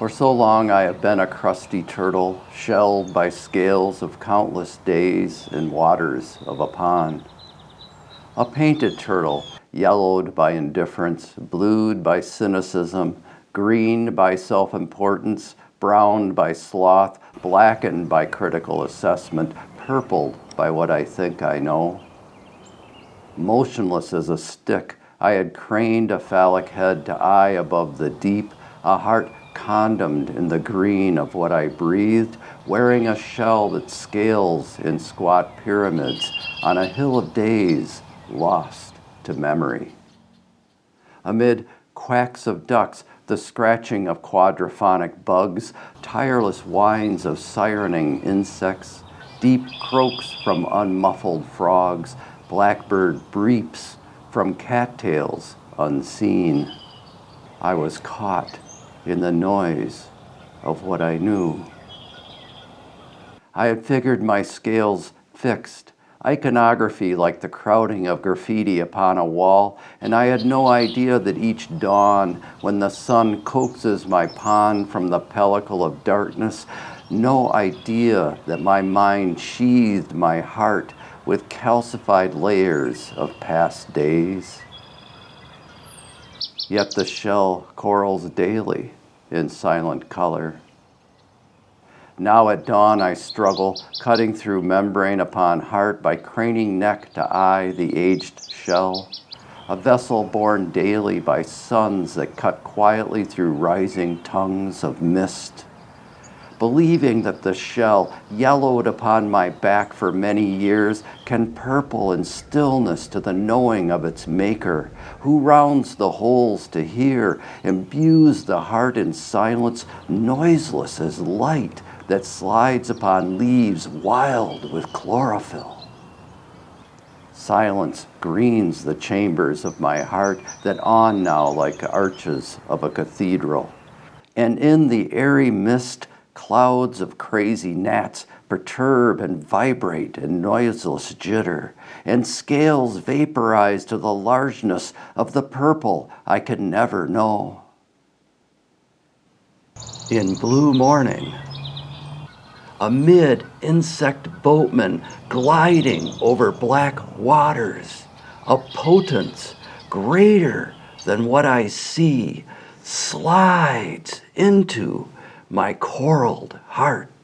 For so long I have been a crusty turtle, shelled by scales of countless days in waters of a pond. A painted turtle, yellowed by indifference, blued by cynicism, green by self-importance, browned by sloth, blackened by critical assessment, purpled by what I think I know. Motionless as a stick, I had craned a phallic head to eye above the deep, a heart condemned in the green of what I breathed, wearing a shell that scales in squat pyramids on a hill of days lost to memory. Amid quacks of ducks, the scratching of quadraphonic bugs, tireless whines of sirening insects, deep croaks from unmuffled frogs, blackbird breeps from cattails unseen. I was caught in the noise of what I knew. I had figured my scales fixed, iconography like the crowding of graffiti upon a wall, and I had no idea that each dawn, when the sun coaxes my pond from the pellicle of darkness, no idea that my mind sheathed my heart with calcified layers of past days. Yet the shell corals daily in silent color. Now at dawn I struggle, cutting through membrane upon heart by craning neck to eye the aged shell, a vessel born daily by suns that cut quietly through rising tongues of mist believing that the shell, yellowed upon my back for many years, can purple in stillness to the knowing of its maker, who rounds the holes to hear, imbues the heart in silence, noiseless as light that slides upon leaves wild with chlorophyll. Silence greens the chambers of my heart that on now like arches of a cathedral. And in the airy mist Clouds of crazy gnats perturb and vibrate in noiseless jitter, and scales vaporize to the largeness of the purple I can never know. In blue morning, amid insect boatmen gliding over black waters, a potence greater than what I see slides into my coraled heart.